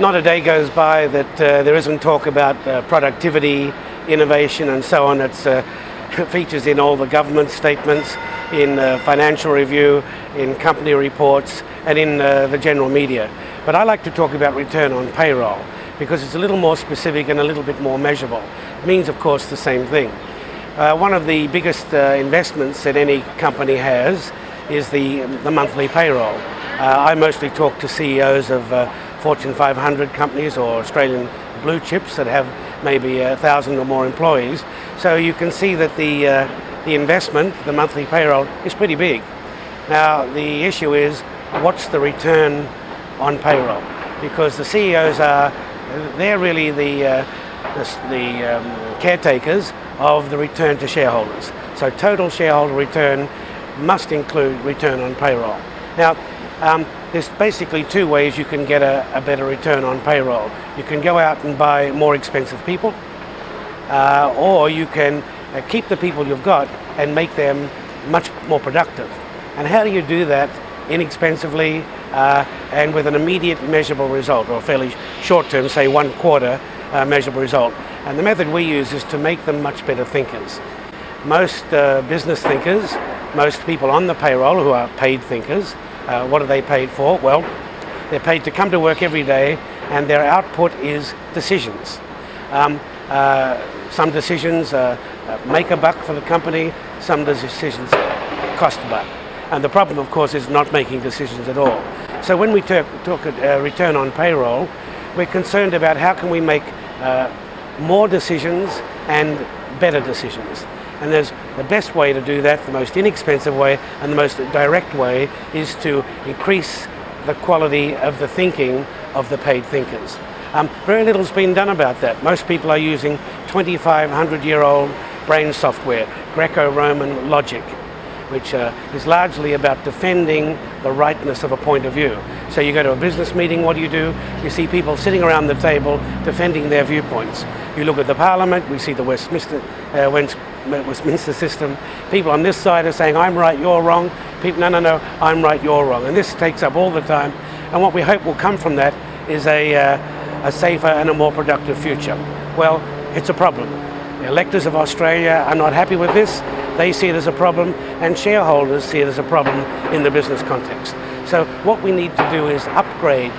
not a day goes by that uh, there isn't talk about uh, productivity, innovation and so on. It's uh, features in all the government statements, in uh, financial review, in company reports and in uh, the general media. But I like to talk about return on payroll because it's a little more specific and a little bit more measurable. It means of course the same thing. Uh, one of the biggest investments that any company has is the, the monthly payroll. I mostly talk to CEOs of Fortune 500 companies or Australian blue chips that have maybe a thousand or more employees. So you can see that the, uh, the investment, the monthly payroll, is pretty big. Now the issue is, what's the return on payroll? Because the CEOs are, they're really the, uh, the, the um, caretakers of the return to shareholders. So total shareholder return must include return on payroll. Now, um, there's basically two ways you can get a, a, better return on payroll. You can go out and buy more expensive people, uh, or you can uh, keep the people you've got and make them much more productive. And how do you do that inexpensively uh, and with an immediate measurable result, or fairly short term, say one quarter uh, measurable result? And the method we use is to make them much better thinkers. Most uh, business thinkers, most people on the payroll who are paid thinkers, uh, what are they paid for? Well, they're paid to come to work every day and their output is decisions. Um, uh, some decisions uh, uh, make a buck for the company, some decisions cost a buck. And the problem, of course, is not making decisions at all. So when we talk, talk return on payroll, we're concerned about how can we make uh, more decisions and better decisions. And there's the best way to do that, the most inexpensive way and the most direct way is to increase the quality of the thinking of the paid thinkers. Um, very little's been done about that. Most people are using 2,500 year old brain software, Greco-Roman logic which uh, is largely about defending the rightness of a point of view. So you go to a business meeting, what do you do? You see people sitting around the table defending their viewpoints. You look at the parliament, we see the Westminster, uh, Westminster system. People on this side are saying, I'm right, you're wrong. People, no, no, no, I'm right, you're wrong. And this takes up all the time. And what we hope will come from that is a, uh, a safer and a more productive future. Well, it's a problem. The electors of Australia are not happy with this. They see it as a problem and shareholders see it as a problem in the business context. So what we need to do is upgrade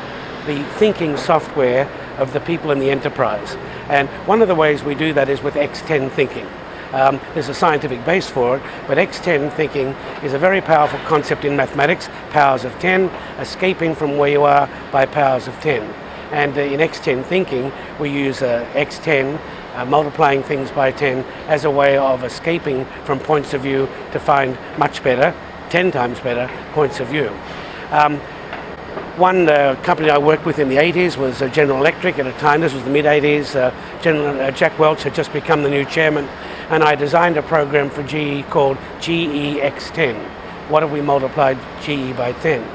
the thinking software of the people in the enterprise. And one of the ways we do that is with X10 thinking. Um, there's a scientific base for it, but X10 thinking is a very powerful concept in mathematics, powers of 10, escaping from where you are by powers of 10. And uh, in X10 thinking, we use uh, X10 uh, multiplying things by 10 as a way of escaping from points of view to find much better, 10 times better points of view. Um, one uh, company I worked with in the 80s was uh, General Electric at a time, this was the mid 80s, uh, General, uh, Jack Welch had just become the new chairman and I designed a program for GE called GEX10. What have we multiplied GE by 10?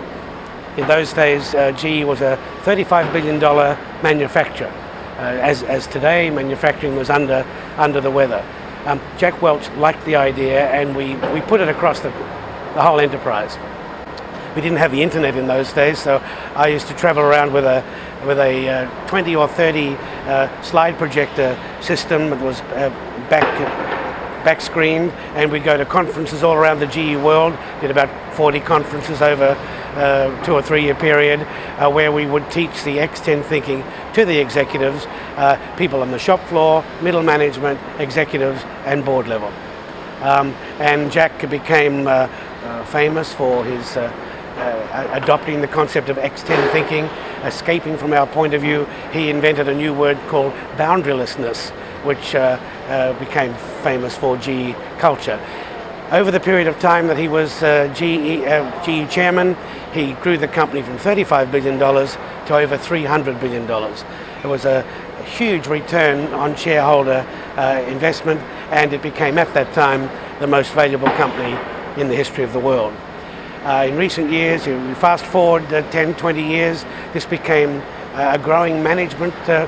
In those days, uh, GE was a $35 billion manufacturer. Uh, as, as today, manufacturing was under, under the weather. Um, Jack Welch liked the idea and we, we put it across the, the whole enterprise. We didn't have the internet in those days, so I used to travel around with a, with a uh, 20 or 30 uh, slide projector system that was uh, back back screened and we'd go to conferences all around the GE world, did about 40 conferences over uh, two or three year period uh, where we would teach the X10 thinking to the executives, uh, people on the shop floor, middle management, executives and board level. Um, and Jack became uh, uh, famous for his uh, adopting the concept of X10 thinking, escaping from our point of view. He invented a new word called boundarylessness, which uh, uh, became famous for GE culture. Over the period of time that he was uh, GE, GE chairman, he grew the company from $35 billion to over $300 billion. It was a, a huge return on shareholder uh, investment and it became at that time the most valuable company in the history of the world. Uh, in recent years, you fast forward uh, 10, 20 years, this became a growing management uh,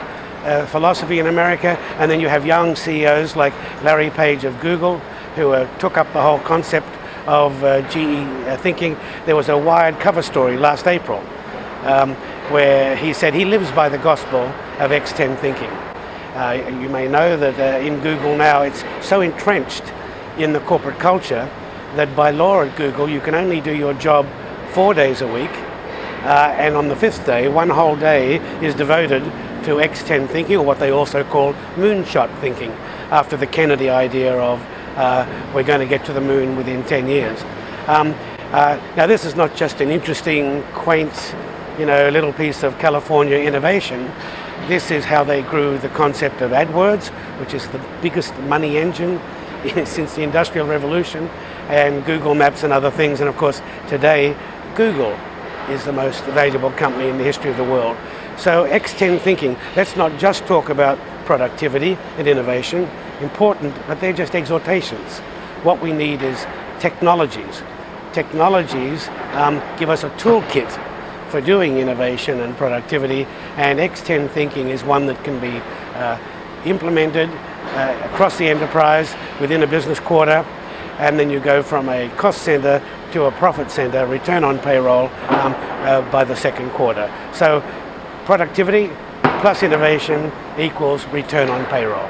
philosophy in America, and then you have young CEOs like Larry Page of Google, who uh, took up the whole concept of uh, GE uh, thinking. There was a Wired cover story last April. Um, where he said he lives by the gospel of X10 thinking. Uh, you may know that uh, in Google now it's so entrenched in the corporate culture that by law at Google you can only do your job four days a week uh, and on the fifth day, one whole day is devoted to X10 thinking or what they also call moonshot thinking after the Kennedy idea of uh, we're going to get to the moon within 10 years. Um, uh, now this is not just an interesting, quaint, you know, little piece of California innovation. This is how they grew the concept of AdWords, which is the biggest money engine since the Industrial Revolution, and Google Maps and other things. And of course, today, Google is the most valuable company in the history of the world. So X10 thinking, let's not just talk about productivity and innovation, important, but they're just exhortations. What we need is technologies. Technologies um, give us a toolkit for doing innovation and productivity, and X10 thinking is one that can be uh, implemented uh, across the enterprise within a business quarter, and then you go from a cost center to a profit center, return on payroll um, uh, by the second quarter. So productivity plus innovation equals return on payroll.